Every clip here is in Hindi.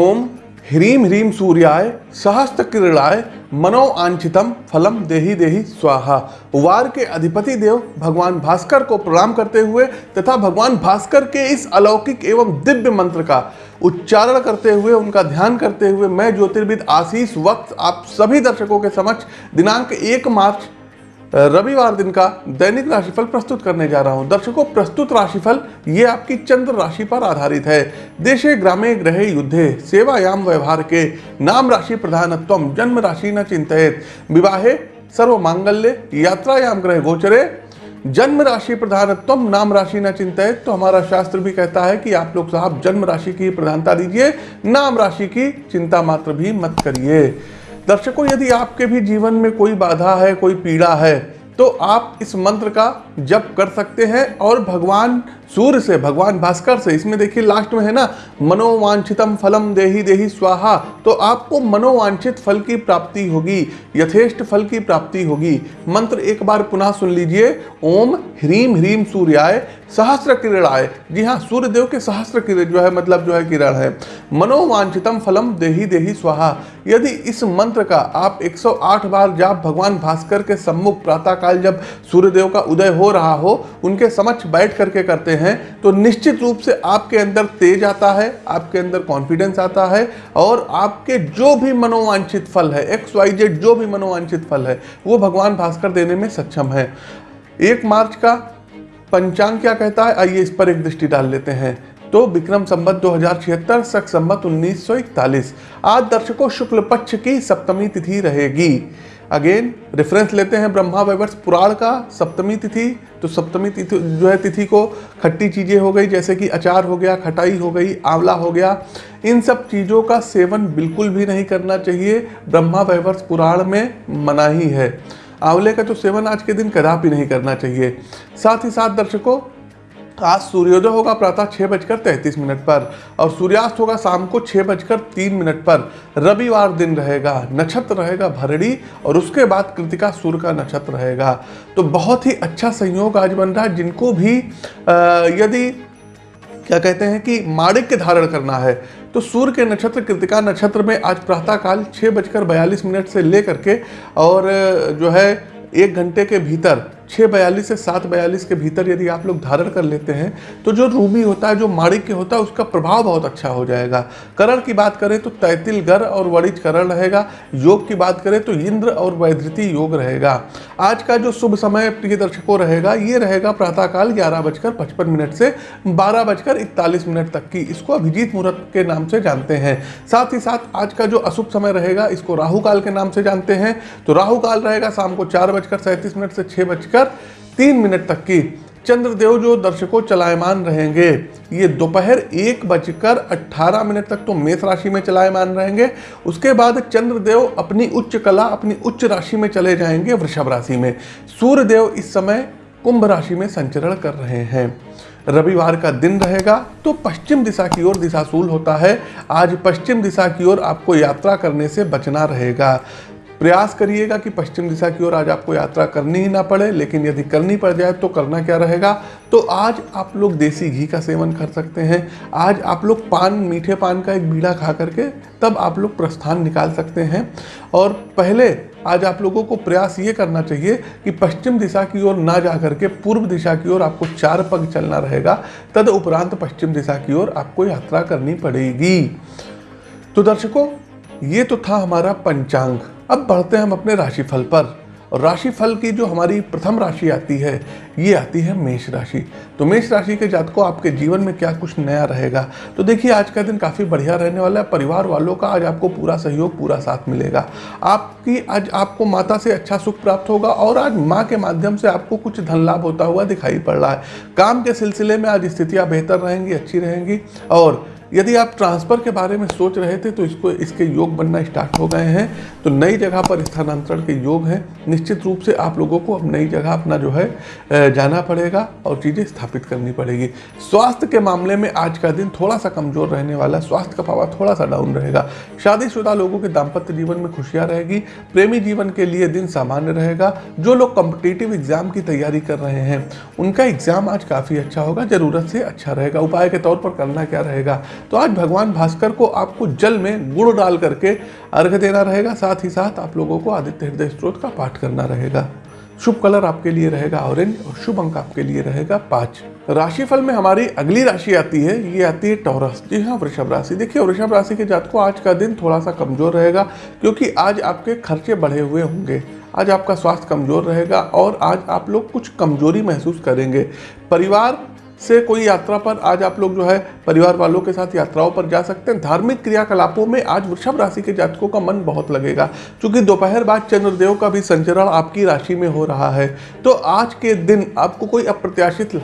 ओम ह्रीम ह्रीम सूर्याय, सहस्त्र किरणाय मनो आंचितम फलम देही देही स्वाहा। वार के अधिपति देव भगवान भास्कर को प्रणाम करते हुए तथा भगवान भास्कर के इस अलौकिक एवं दिव्य मंत्र का उच्चारण करते हुए, उनका ध्यान करते हुए मैं ज्योतिर्विद आशीष वक्त आप सभी दर्शकों के समक्ष दिनांक एक मार्च रविवार दिन का दैनिक राशिफल प्रस्तुत करने जा रहा हूँ। दर्शकों, प्रस्तुत राशिफल, ये आपकी चंद्र राशि पर आधारित है। देशे, ग्रामे ग्रहे युद्धे, सेवायाम, व्यवहार के नाम राशि प्रधानत्व, जन्म राशि न चिंतित विवाहे सर्व मांगल्य यात्रायाम ग्रह गोचरे, जन्म राशि प्रधानत्व, नाम राशि न चिंतित तो हमारा शास्त्र भी कहता है कि आप लोग साहब जन्म राशि की प्रधानता दीजिए, नाम राशि की चिंता मात्र भी मत करिए। दर्शकों यदि आपके भी जीवन में कोई बाधा है कोई पीड़ा है तो आप इस मंत्र का जप कर सकते हैं और भगवान सूर्य से, भगवान भास्कर से, इसमें देखिए लास्ट में है ना, मनोवांछितम फलम देही देही स्वाहा। तो आपको मनोवांछित फल की प्राप्ति होगी, यथेष्ट फल की प्राप्ति होगी। मंत्र एक बार पुनः सुन लीजिए, ओम ह्रीम ह्रीम सूर्याय सहस्त्र किरणाय। जी हाँ सूर्य देव के सहस्त्र किरण जो है मतलब जो है किरण है। मनोवांछितम फलम देही देही स्वाहा। यदि इस मंत्र का आप 108 बार जाप भगवान भास्कर के सम्मुख प्रातःकाल जब सूर्यदेव का उदय हो रहा हो, उनके समक्ष बैठ करके करते हैं तो निश्चित रूप से आपके अंदर तेज आता है, आपके अंदर कॉन्फिडेंस आता है, और आपके जो भी मनोवांछित फल है एक्स वाई जेड जो भी मनोवांछित फल है, वो भगवान भास्कर देने में सक्षम है। एक मार्च का पंचांग क्या कहता है? आइए इस पर एक दृष्टि डाल लेते हैं। तो विक्रम संबत दो हज़ार छिहत्तर सख संबत उन्नीस सौ इकतालीस। आज दर्शकों शुक्ल पक्ष की सप्तमी तिथि रहेगी। अगेन रेफरेंस लेते हैं ब्रह्मा वैवर्ष पुराण का सप्तमी तिथि। तो सप्तमी तिथि जो है, तिथि को खट्टी चीज़ें हो गई, जैसे कि अचार हो गया, खटाई हो गई, आंवला हो गया। इन सब चीज़ों का सेवन बिल्कुल भी नहीं करना चाहिए। ब्रह्मा वैवर्ष पुराण में मना ही है। आंवले का तो सेवन आज के दिन कदापि नहीं करना चाहिए। साथ ही साथ दर्शकों आज सूर्योदय होगा प्रातः छः बजकर तैंतीस मिनट पर और सूर्यास्त होगा शाम को छः बजकर तीन मिनट पर। रविवार दिन रहेगा, नक्षत्र रहेगा भरड़ी और उसके बाद कृतिका सूर्य का नक्षत्र रहेगा। तो बहुत ही अच्छा संयोग आज बन रहा है, जिनको भी यदि, क्या कहते हैं कि माणिक्य धारण करना है तो सूर्य के नक्षत्र, कृतिका नक्षत्र में आज प्रातःकाल छः बजकर बयालीस मिनट से लेकर के और, जो है, एक घंटे के भीतर छः बयालीस से सात बयालीस के भीतर यदि आप लोग धारण कर लेते हैं तो जो रूमी होता है, जो माणिक्य होता है, उसका प्रभाव बहुत अच्छा हो जाएगा। करण की बात करें तो तैतिल गर और वणिज करण रहेगा। योग की बात करें तो इंद्र और वैधृति योग रहेगा। आज का जो शुभ समय प्रिय दर्शकों रहेगा, ये रहेगा प्रातःकाल ग्यारह बजकर पचपन मिनट से बारह बजकर इकतालीस मिनट तक की। इसको अभिजीत मुहूर्त के नाम से जानते हैं। साथ ही साथ आज का जो अशुभ समय रहेगा, इसको राहु काल के नाम से जानते हैं। तो राहु काल रहेगा शाम को चार बजकर सैंतीस मिनट से छः बजकर तीन मिनट तक की। चंद्रदेव जो दर्शकों चलायमान रहेंगे, ये दोपहर एक बजकर अट्ठारह मिनट तक तो मेष राशि में चलायमान रहेंगे। उसके बाद चंद्रदेव अपनी उच्च कला, अपनी उच्च राशि में चले जाएँगे वृषभ राशि में। सूर्यदेव इस समय कुंभ राशि में संचरण कर रहे हैं। रविवार का दिन रहेगा तो पश्चिम दिशा की ओर दिशाशूल होता है। आज पश्चिम दिशा की ओर आपको यात्रा करने से बचना रहेगा। प्रयास करिएगा कि पश्चिम दिशा की ओर आज आपको यात्रा करनी ही ना पड़े, लेकिन यदि करनी पड़ जाए तो करना क्या रहेगा? तो आज आप लोग देसी घी का सेवन कर सकते हैं। आज आप लोग पान, मीठे पान का एक बीड़ा खा करके तब आप लोग प्रस्थान निकाल सकते हैं। और पहले आज आप लोगों को प्रयास ये करना चाहिए कि पश्चिम दिशा की ओर ना जा करके पूर्व दिशा की ओर आपको चार पग चलना रहेगा। तद उपरांत पश्चिम दिशा की ओर आपको यात्रा करनी पड़ेगी। तो दर्शकों, ये तो था हमारा पंचांग। अब बढ़ते हैं हम अपने राशिफल पर। और राशिफल की जो हमारी प्रथम राशि आती है, ये आती है मेष राशि। तो मेष राशि के जातकों, आपके जीवन में क्या कुछ नया रहेगा? तो देखिए, आज का दिन काफ़ी बढ़िया रहने वाला है। परिवार वालों का आज आपको पूरा सहयोग, पूरा साथ मिलेगा। आपकी आज आपको माता से अच्छा सुख प्राप्त होगा और आज माँ के माध्यम से आपको कुछ धन लाभ होता हुआ दिखाई पड़ रहा है। काम के सिलसिले में आज स्थितियाँ बेहतर रहेंगी, अच्छी रहेंगी और यदि आप ट्रांसफ़र के बारे में सोच रहे थे तो इसको, इसके योग बनना स्टार्ट हो गए हैं। तो नई जगह पर स्थानांतरण के योग हैं। निश्चित रूप से आप लोगों को अब नई जगह अपना जो है जाना पड़ेगा और चीज़ें स्थापित करनी पड़ेगी। स्वास्थ्य के मामले में आज का दिन थोड़ा सा कमज़ोर रहने वाला स्वास्थ्य का पावर थोड़ा सा डाउन रहेगा। शादीशुदा लोगों के दाम्पत्य जीवन में खुशियाँ रहेगी। प्रेमी जीवन के लिए दिन सामान्य रहेगा। जो लोग कॉम्पिटेटिव एग्ज़ाम की तैयारी कर रहे हैं, उनका एग्ज़ाम आज काफ़ी अच्छा होगा। ज़रूरत से अच्छा रहेगा। उपाय के तौर पर करना क्या रहेगा? तो आज भगवान भास्कर को आपको जल में गुड़ डाल करके अर्घ देना रहेगा, साथ ही साथ आप लोगों को आदित्य हृदय स्त्रोत का पाठ करना रहेगा। शुभ कलर आपके लिए रहेगा ऑरेंज और शुभ अंक आपके लिए रहेगा पाँच। राशिफल में हमारी अगली राशि आती है, ये आती है टॉरस। जी हाँ वृषभ राशि। देखिए, वृषभ राशि के जात को आज का दिन थोड़ा सा कमज़ोर रहेगा, क्योंकि आज आपके खर्चे बढ़े हुए होंगे। आज आपका स्वास्थ्य कमज़ोर रहेगा और आज आप लोग कुछ कमज़ोरी महसूस करेंगे। परिवार से कोई यात्रा पर आज आप लोग जो है परिवार वालों के साथ यात्राओं पर जा सकते हैं। धार्मिक क्रियाकलापों में आज वृषभ राशि के जातकों का मन बहुत लगेगा, क्योंकि दोपहर बाद चंद्रदेव का भी संचरण आपकी राशि में हो रहा है। तो आज के दिन आपको कोई अप्रत्याशित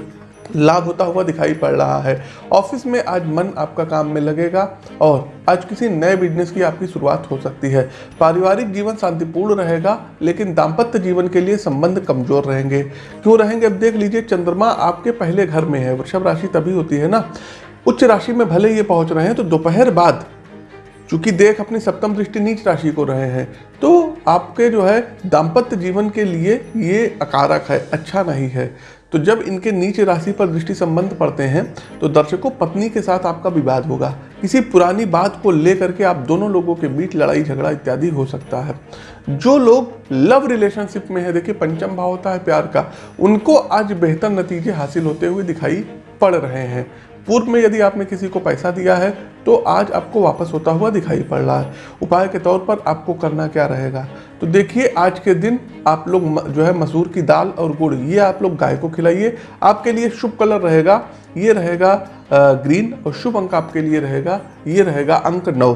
लाभ होता हुआ दिखाई पड़ रहा है। ऑफ़िस में आज मन आपका काम में लगेगा और आज किसी नए बिज़नेस की आपकी शुरुआत हो सकती है। पारिवारिक जीवन शांतिपूर्ण रहेगा, लेकिन दाम्पत्य जीवन के लिए संबंध कमज़ोर रहेंगे। क्यों रहेंगे? अब देख लीजिए, चंद्रमा आपके पहले घर में है। वृषभ राशि तभी होती है ना? उच्च राशि में भले ये पहुँच रहे हैं तो दोपहर बाद, चूँकि देख अपनी सप्तम दृष्टि नीच राशि को रहे हैं तो आपके जो है दाम्पत्य जीवन के लिए ये अकारक है अच्छा नहीं है। तो जब इनके नीचे राशि पर दृष्टि संबंध पड़ते हैं तो दर्शकों पत्नी के साथ आपका विवाद होगा। किसी पुरानी बात को लेकर के आप दोनों लोगों के बीच लड़ाई झगड़ा इत्यादि हो सकता है। जो लोग लव रिलेशनशिप में है, देखिए, पंचम भाव होता है प्यार का। उनको आज बेहतर नतीजे हासिल होते हुए दिखाई पड़ रहे हैं। पूर्व में यदि आपने किसी को पैसा दिया है तो आज आपको वापस होता हुआ दिखाई पड़ रहा है। उपाय के तौर पर आपको करना क्या रहेगा? तो देखिए, आज के दिन आप लोग जो है मसूर की दाल और गुड़, ये आप लोग गाय को खिलाइए। आपके लिए शुभ कलर रहेगा, ये रहेगा ग्रीन और शुभ अंक आपके लिए रहेगा, ये रहेगा अंक नौ।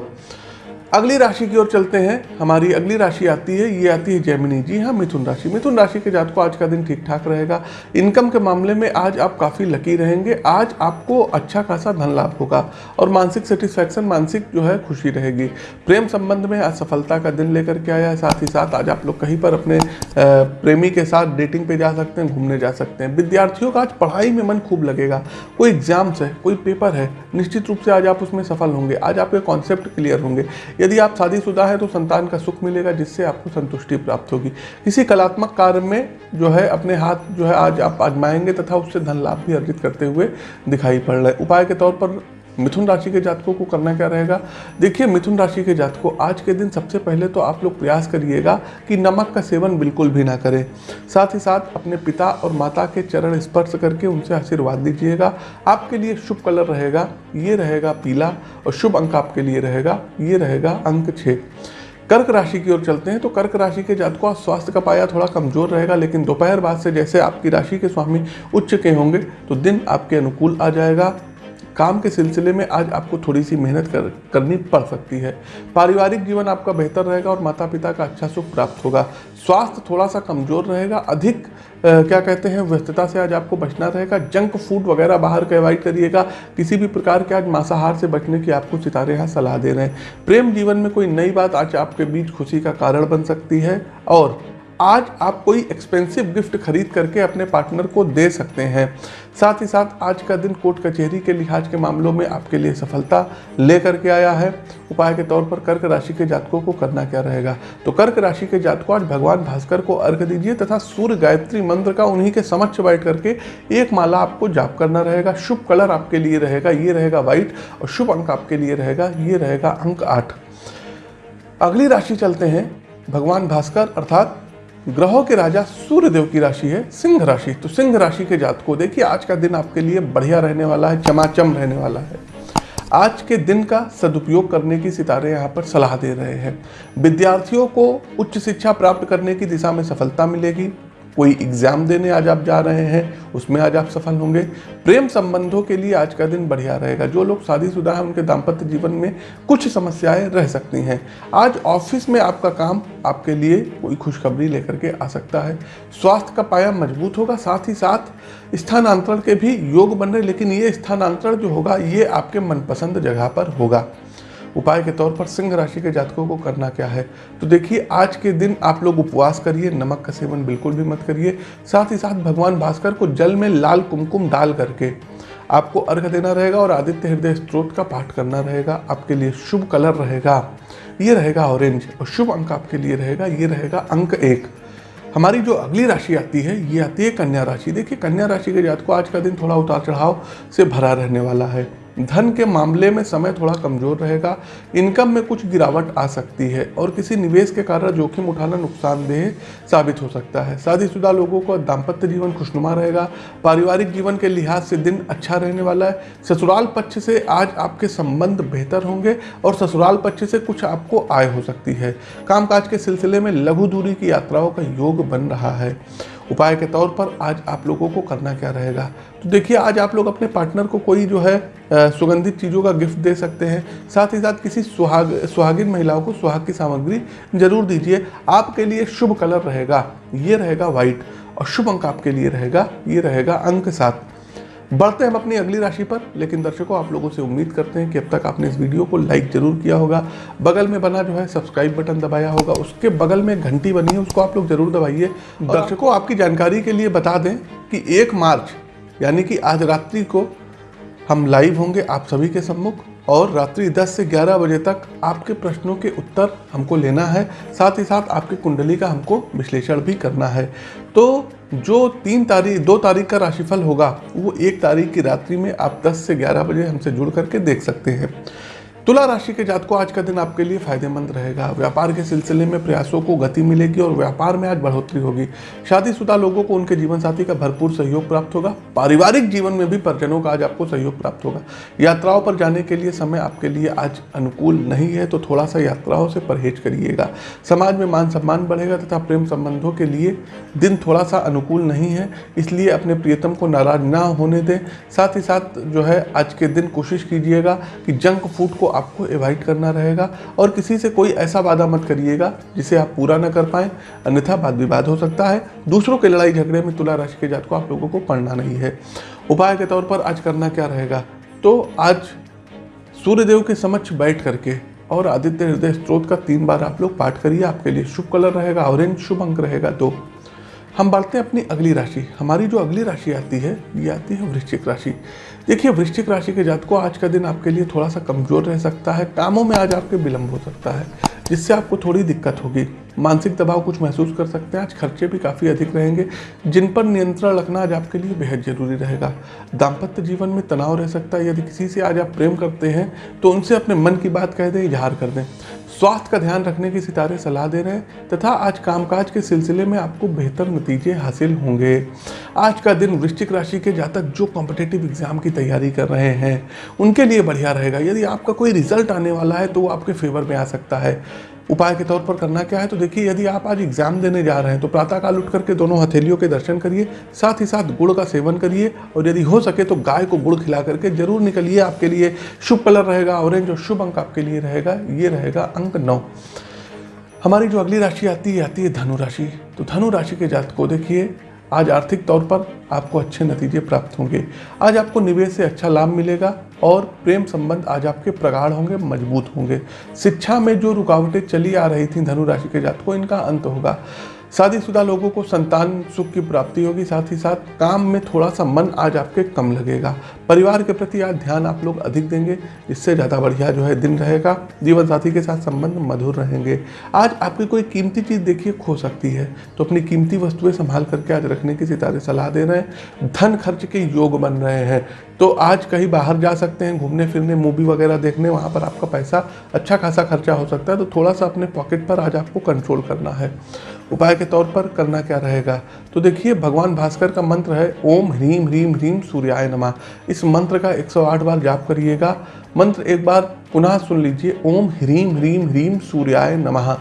अगली राशि की ओर चलते हैं। हमारी अगली राशि आती है, ये आती है जैमिनी जी हाँ मिथुन राशि। मिथुन राशि के जात को आज का दिन ठीक ठाक रहेगा। इनकम के मामले में आज आप काफ़ी लकी रहेंगे। आज आपको अच्छा खासा धन लाभ होगा और मानसिक सेटिस्फैक्शन मानसिक जो है, खुशी रहेगी। प्रेम संबंध में आज सफलता का दिन लेकर के आया है। साथ ही साथ आज आप लोग कहीं पर अपने प्रेमी के साथ डेटिंग पे जा सकते हैं, घूमने जा सकते हैं। विद्यार्थियों का आज पढ़ाई में मन खूब लगेगा। कोई एग्ज़ाम्स है, कोई पेपर है, निश्चित रूप से आज आप उसमें सफल होंगे। आज आपके कॉन्सेप्ट क्लियर होंगे। यदि आप शादीशुदा है तो संतान का सुख मिलेगा, जिससे आपको संतुष्टि प्राप्त होगी। किसी कलात्मक कार्य में जो है, अपने हाथ जो है, आज आप आजमाएँगे तथा उससे धन लाभ भी अर्जित करते हुए दिखाई पड़ रहे उपाय के तौर पर मिथुन राशि के जातकों को करना क्या रहेगा? देखिए, मिथुन राशि के जातकों, आज के दिन सबसे पहले तो आप लोग प्रयास करिएगा कि नमक का सेवन बिल्कुल भी ना करें। साथ ही साथ अपने पिता और माता के चरण स्पर्श करके उनसे आशीर्वाद दीजिएगा। आपके लिए शुभ कलर रहेगा, ये रहेगा पीला और शुभ अंक आपके लिए रहेगा, ये रहेगा अंक छः। कर्क राशि की ओर चलते हैं तो कर्क राशि के जातकों स्वास्थ्य का पाया थोड़ा कमज़ोर रहेगा, लेकिन दोपहर बाद से जैसे आपकी राशि के स्वामी उच्च के होंगे तो दिन आपके अनुकूल आ जाएगा। काम के सिलसिले में आज आपको थोड़ी सी मेहनत कर करनी पड़ सकती है। पारिवारिक जीवन आपका बेहतर रहेगा और माता पिता का अच्छा सुख प्राप्त होगा। स्वास्थ्य थोड़ा सा कमज़ोर रहेगा अधिक आ, क्या कहते हैं व्यस्तता से आज आपको बचना रहेगा जंक फ़ूड वगैरह बाहर का अवॉइड करिएगा किसी भी प्रकार के आज मांसाहार से बचने की आपको सितारे यहाँ सलाह दे रहे हैं। प्रेम जीवन में कोई नई बात आज आपके बीच खुशी का कारण बन सकती है और आज आप कोई एक्सपेंसिव गिफ्ट खरीद करके अपने पार्टनर को दे सकते हैं। साथ ही साथ आज का दिन कोर्ट कचहरी के लिहाज के मामलों में आपके लिए सफलता लेकर के आया है। उपाय के तौर पर कर्क राशि के जातकों को करना क्या रहेगा? तो कर्क राशि के जातकों आज भगवान भास्कर को अर्घ दीजिए तथा सूर्य गायत्री मंत्र का उन्हीं के समक्ष बैठ करके एक माला आपको जाप करना रहेगा। शुभ कलर आपके लिए रहेगा, ये रहेगा व्हाइट और शुभ अंक आपके लिए रहेगा, ये रहेगा अंक आठ। अगली राशि चलते हैं भगवान भास्कर, अर्थात ग्रहों के राजा सूर्य देव की राशि है, सिंह राशि। तो सिंह राशि के जात को देखिए, आज का दिन आपके लिए बढ़िया रहने वाला है, चमाचम रहने वाला है। आज के दिन का सदुपयोग करने की सितारे यहाँ पर सलाह दे रहे हैं। विद्यार्थियों को उच्च शिक्षा प्राप्त करने की दिशा में सफलता मिलेगी। कोई एग्ज़ाम देने आज आप जा रहे हैं, उसमें आज आप सफल होंगे। प्रेम संबंधों के लिए आज का दिन बढ़िया रहेगा। जो लोग शादीशुदा हैं, उनके दाम्पत्य जीवन में कुछ समस्याएँ रह सकती हैं। आज ऑफ़िस में आपका काम आपके लिए कोई खुशखबरी लेकर के आ सकता है। स्वास्थ्य का पाया मज़बूत होगा, साथ ही साथ स्थानांतरण के भी योग बन रहे लेकिन ये स्थानांतरण जो होगा, ये आपके मनपसंद जगह पर होगा। उपाय के तौर पर सिंह राशि के जातकों को करना क्या है? तो देखिए, आज के दिन आप लोग उपवास करिए, नमक का सेवन बिल्कुल भी मत करिए। साथ ही साथ भगवान भास्कर को जल में लाल कुमकुम डाल करके आपको अर्घ देना रहेगा और आदित्य हृदय स्त्रोत का पाठ करना रहेगा। आपके लिए शुभ कलर रहेगा। ये रहेगा ऑरेंज और शुभ अंक आपके लिए रहेगा। ये रहेगा अंक एक। हमारी जो अगली राशि आती है, ये आती है कन्या राशि। देखिए, कन्या राशि के जात को आज का दिन थोड़ा उतार चढ़ाव से भरा रहने वाला है। धन के मामले में समय थोड़ा कमज़ोर रहेगा इनकम में कुछ गिरावट आ सकती है और किसी निवेश के कारण जोखिम उठाना नुकसानदेह साबित हो सकता है। शादीशुदा लोगों को दाम्पत्य जीवन खुशनुमा रहेगा, पारिवारिक जीवन के लिहाज से दिन अच्छा रहने वाला है। ससुराल पक्ष से आज आपके संबंध बेहतर होंगे और ससुराल पक्ष से कुछ आपको आय हो सकती है। कामकाज के सिलसिले में लघु दूरी की यात्राओं का योग बन रहा है। उपाय के तौर पर आज आप लोगों को करना क्या रहेगा? तो देखिए, आज आप लोग अपने पार्टनर को कोई जो है सुगंधित चीज़ों का गिफ्ट दे सकते हैं। साथ ही साथ किसी सुहाग, सुहागिन महिलाओं को सुहाग की सामग्री ज़रूर दीजिए। आपके लिए शुभ कलर रहेगा, ये रहेगा वाइट और शुभ अंक आपके लिए रहेगा, ये रहेगा अंक सात। बढ़ते हैं हम अपनी अगली राशि पर लेकिन दर्शकों आप लोगों से उम्मीद करते हैं कि अब तक आपने इस वीडियो को लाइक ज़रूर किया होगा। बगल में बना जो है सब्सक्राइब बटन दबाया होगा उसके बगल में घंटी बनी है उसको आप लोग ज़रूर दबाइए। दर्शकों आपकी जानकारी के लिए बता दें कि एक मार्च यानी कि आज रात्रि को हम लाइव होंगे आप सभी के सम्मुख। और रात्रि 10 से 11 बजे तक आपके प्रश्नों के उत्तर हमको लेना है। साथ ही साथ आपकी कुंडली का हमको विश्लेषण भी करना है। तो जो तीन तारीख, दो तारीख का राशिफल होगा, वो एक तारीख की रात्रि में आप 10 से 11 बजे हमसे जुड़ करके देख सकते हैं। तुला राशि के जात को आज का दिन आपके लिए फ़ायदेमंद रहेगा। व्यापार के सिलसिले में प्रयासों को गति मिलेगी और व्यापार में आज बढ़ोतरी होगी। शादीशुदा लोगों को उनके जीवन साथी का भरपूर सहयोग प्राप्त होगा। पारिवारिक जीवन में भी परिजनों का आज आपको सहयोग प्राप्त होगा। यात्राओं पर जाने के लिए समय आपके लिए आज अनुकूल नहीं है तो थोड़ा सा यात्राओं से परहेज करिएगा। समाज में मान सम्मान बढ़ेगा तथा प्रेम संबंधों के लिए दिन थोड़ा सा अनुकूल नहीं है, इसलिए अपने प्रियतम को नाराज़ ना होने दें। साथ ही साथ जो है, आज के दिन कोशिश कीजिएगा कि जंक फ़ूड को आपको एवॉइड करना रहेगा और किसी से कोई ऐसा वादा मत करिएगा जिसे आप पूरा न कर पाए। अन्यथा वाद विवाद हो सकता है। दूसरों के लड़ाई झगड़े में तुला राशि के जात को आप लोगों को पढ़ना नहीं है। उपाय के तौर पर आज करना क्या रहेगा? तो आज सूर्यदेव के समक्ष बैठ करके और आदित्य हृदय स्त्रोत का तीन बार आप लोग पाठ करिए। आपके लिए शुभ कलर रहेगा ऑरेंज शुभ अंक रहेगा, दो। हम बढ़ते हैं अपनी अगली राशि। हमारी जो अगली राशि आती है, ये आती है वृश्चिक राशि। देखिए, वृश्चिक राशि के जात को आज का दिन आपके लिए थोड़ा सा कमज़ोर रह सकता है। कामों में आज आपके विलंब हो सकता है, जिससे आपको थोड़ी दिक्कत होगी। मानसिक दबाव कुछ महसूस कर सकते हैं। आज खर्चे भी काफ़ी अधिक रहेंगे। जिन पर नियंत्रण रखना आज आपके लिए बेहद ज़रूरी रहेगा। दाम्पत्य जीवन में तनाव रह सकता है। यदि किसी से आज आप प्रेम करते हैं तो उनसे अपने मन की बात कह दें, इजहार कर दें। स्वास्थ्य का ध्यान रखने की सितारे सलाह दे रहे हैं तथा आज कामकाज के सिलसिले में आपको बेहतर नतीजे हासिल होंगे। आज का दिन वृश्चिक राशि के जातक जो कॉम्पिटेटिव एग्ज़ाम की तैयारी कर रहे हैं, उनके लिए बढ़िया रहेगा। यदि आपका कोई रिज़ल्ट आने वाला है तो वो आपके फेवर में आ सकता है। उपाय के तौर पर करना क्या है? तो देखिए, यदि आप आज एग्ज़ाम देने जा रहे हैं तो प्रातःकाल उठ करके दोनों हथेलियों के दर्शन करिए, साथ ही साथ गुड़ का सेवन करिए, और यदि हो सके तो गाय को गुड़ खिला करके ज़रूर निकलिए, आपके लिए शुभ कलर रहेगा, ऑरेंज और शुभ अंक आपके लिए रहेगा, ये रहेगा अंक नौ। हमारी जो अगली राशि आती है आती है धनुराशि तो धनु राशि के जात को देखिए आज आर्थिक तौर पर आपको अच्छे नतीजे प्राप्त होंगे। आज आपको निवेश से अच्छा लाभ मिलेगा और प्रेम संबंध आज आपके प्रगाढ़ होंगे, मज़बूत होंगे। शिक्षा में जो रुकावटें चली आ रही थी धनुराशि के को इनका अंत होगा। शादीशुदा लोगों को संतान सुख की प्राप्ति होगी, साथ ही साथ काम में थोड़ा सा मन आज आपके कम लगेगा। परिवार के प्रति आज ध्यान आप लोग अधिक देंगे, इससे ज़्यादा बढ़िया जो है दिन रहेगा, जीवन साथी के साथ संबंध मधुर रहेंगे। आज आपकी कोई कीमती चीज़ देखिए खो सकती है तो अपनी कीमती वस्तुएँ संभाल करके आज रखने की सितारे सलाह दे रहे हैं। धन खर्च के योग बन रहे हैं। तो आज कहीं बाहर जा सकते हैं, घूमने फिरने, मूवी वगैरह देखने, वहाँ पर आपका पैसा अच्छा खासा खर्चा हो सकता है तो थोड़ा सा अपने पॉकेट पर आज आपको कंट्रोल करना है। उपाय के तौर पर करना क्या रहेगा? तो देखिए, भगवान भास्कर का मंत्र है, ओम ह्रीम ह्रीम ह्रीम सूर्याय नमा। इस मंत्र का 108 बार जाप करिएगा। मंत्र एक बार पुनः सुन लीजिए। ओम ह्रीम ह्रीम ह्रीम सूर्याय नमः।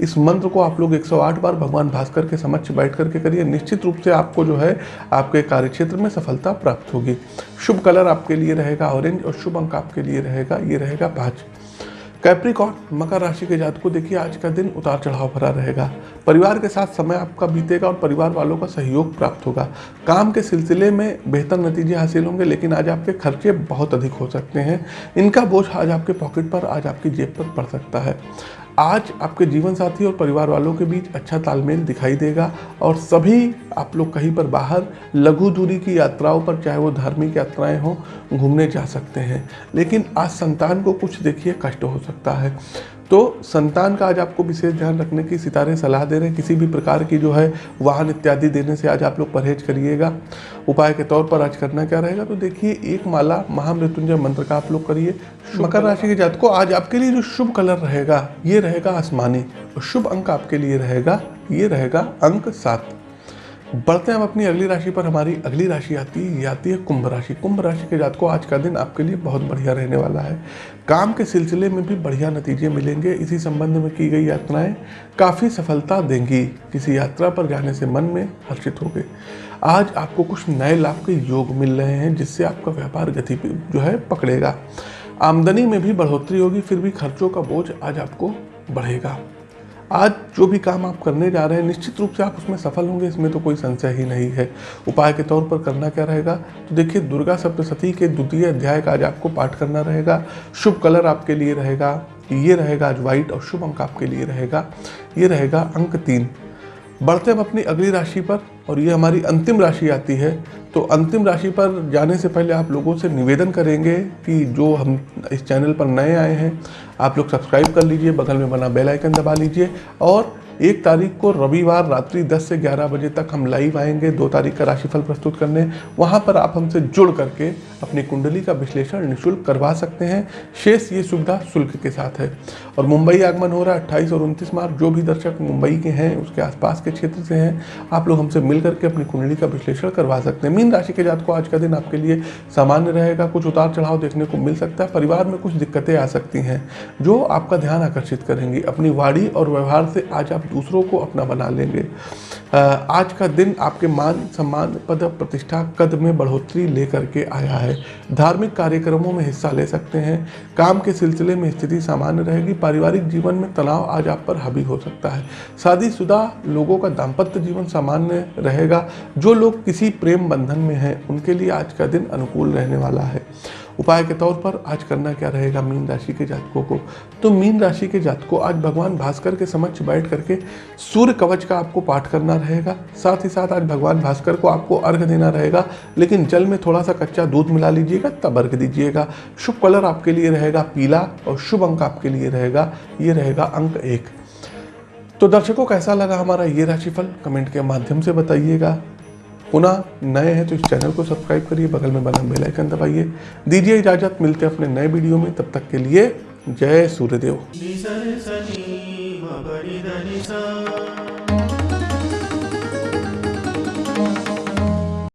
इस मंत्र को आप लोग 108 बार भगवान भास्कर के समक्ष बैठ करके करिए। निश्चित रूप से आपको जो है, आपके कार्यक्षेत्र में सफलता प्राप्त होगी। शुभ कलर आपके लिए रहेगा ऑरेंज और शुभ अंक आपके लिए रहेगा। ये रहेगा पाँच कैप्रिकॉन मकर राशि के जात को देखिए, आज का दिन उतार चढ़ाव भरा रहेगा। परिवार के साथ समय आपका बीतेगा और परिवार वालों का सहयोग प्राप्त होगा। काम के सिलसिले में बेहतर नतीजे हासिल होंगे, लेकिन आज आपके खर्चे बहुत अधिक हो सकते हैं। इनका बोझ आज आपके पॉकेट पर, आज आपकी जेब पर पड़ सकता है। आज आपके जीवन साथी और परिवार वालों के बीच अच्छा तालमेल दिखाई देगा और सभी आप लोग कहीं पर बाहर लघु दूरी की यात्राओं पर, चाहे वो धार्मिक यात्राएँ हों, घूमने जा सकते हैं। लेकिन आज संतान को कुछ देखिए कष्ट हो सकता है। तो संतान का आज आपको विशेष ध्यान रखने की सितारे सलाह दे रहे हैं। किसी भी प्रकार की जो है वाहन इत्यादि देने से आज आप लोग परहेज करिएगा। उपाय के तौर पर आज करना क्या रहेगा? तो देखिए एक माला महामृत्युंजय मंत्र का आप लोग करिए। मकर राशि के जात को आज आपके लिए जो शुभ कलर रहेगा ये रहेगा आसमानी। और शुभ अंक आपके लिए रहेगा ये रहेगा अंक सात। बढ़ते हैं हम अपनी अगली राशि पर। हमारी अगली राशि आती है ये आती है कुंभ राशि। कुंभ राशि के जात को आज का दिन आपके लिए बहुत बढ़िया रहने वाला है। काम के सिलसिले में भी बढ़िया नतीजे मिलेंगे। इसी संबंध में की गई यात्राएँ काफ़ी सफलता देंगी। किसी यात्रा पर जाने से मन में हर्षित होगे। आज आपको कुछ नए लाभ के योग मिल रहे हैं, जिससे आपका व्यापार गति जो है पकड़ेगा। आमदनी में भी बढ़ोतरी होगी, फिर भी खर्चों का बोझ आज आपको बढ़ेगा। आज जो भी काम आप करने जा रहे हैं, निश्चित रूप से आप उसमें सफल होंगे, इसमें तो कोई संशय ही नहीं है। उपाय के तौर पर करना क्या रहेगा? तो देखिए, दुर्गा सप्तशती के द्वितीय अध्याय का आज आपको पाठ करना रहेगा। शुभ कलर आपके लिए रहेगा, ये रहेगा आज व्हाइट और शुभ अंक आपके लिए रहेगा, ये रहेगा अंक तीन। बढ़ते हम अपनी अगली राशि पर। और ये हमारी अंतिम राशि आती है तो अंतिम राशि पर जाने से पहले आप लोगों से निवेदन करेंगे कि जो हम इस चैनल पर नए आए हैं, आप लोग सब्सक्राइब कर लीजिए, बगल में बना बेल आइकन दबा लीजिए और एक तारीख को रविवार रात्रि 10 से 11 बजे तक हम लाइव आएँगे, दो तारीख का राशिफल प्रस्तुत करने। वहाँ पर आप हमसे जुड़ करके अपनी कुंडली का विश्लेषण निःशुल्क करवा सकते हैं। शेष ये सुविधा शुल्क के साथ है। और मुंबई आगमन हो रहा है अट्ठाईस और उनतीस मार्च, जो भी दर्शक मुंबई के हैं, उसके आसपास के क्षेत्र से हैं, आप लोग हमसे मिल करके अपनी कुंडली का विश्लेषण करवा सकते हैं। मीन राशि के जात को आज का दिन आपके लिए सामान्य रहेगा। कुछ उतार चढ़ाव देखने को मिल सकता है। परिवार में कुछ दिक्कतें आ सकती हैं, जो आपका ध्यान आकर्षित करेंगी। अपनी वाणी और व्यवहार से आज आप दूसरों को अपना बना लेंगे। आज का दिन आपके मान, सम्मान, पद, प्रतिष्ठा, कद में बढ़ोतरी लेकर के आया है। धार्मिक कार्यक्रमों में हिस्सा ले सकते हैं। काम के सिलसिले में स्थिति सामान्य रहेगी। पारिवारिक जीवन में तनाव आज आप पर हावी हो सकता है। शादीशुदा लोगों का दाम्पत्य जीवन सामान्य रहेगा। जो लोग किसी प्रेम बंधन में हैं, उनके लिए आज का दिन अनुकूल रहने वाला है। उपाय के तौर पर आज करना क्या रहेगा मीन राशि के जातकों को? तो मीन राशि के जातकों, आज भगवान भास्कर के समक्ष बैठ करके सूर्य कवच का आपको पाठ करना रहेगा। साथ ही साथ आज भगवान भास्कर को आपको अर्घ देना रहेगा, लेकिन जल में थोड़ा सा कच्चा दूध मिला लीजिएगा, तब अर्घ दीजिएगा। शुभ कलर आपके लिए रहेगा पीला और शुभ अंक आपके लिए रहेगा, ये रहेगा अंक एक। तो दर्शकों, कैसा लगा हमारा ये राशिफल? कमेंट के माध्यम से बताइएगा। पुनः नए हैं तो इस चैनल को सब्सक्राइब करिए, बगल में बना बेल आइकन दबाइए। दीजिए इजाज़त, मिलते हैं अपने नए वीडियो में। तब तक के लिए जय सूर्यदेव।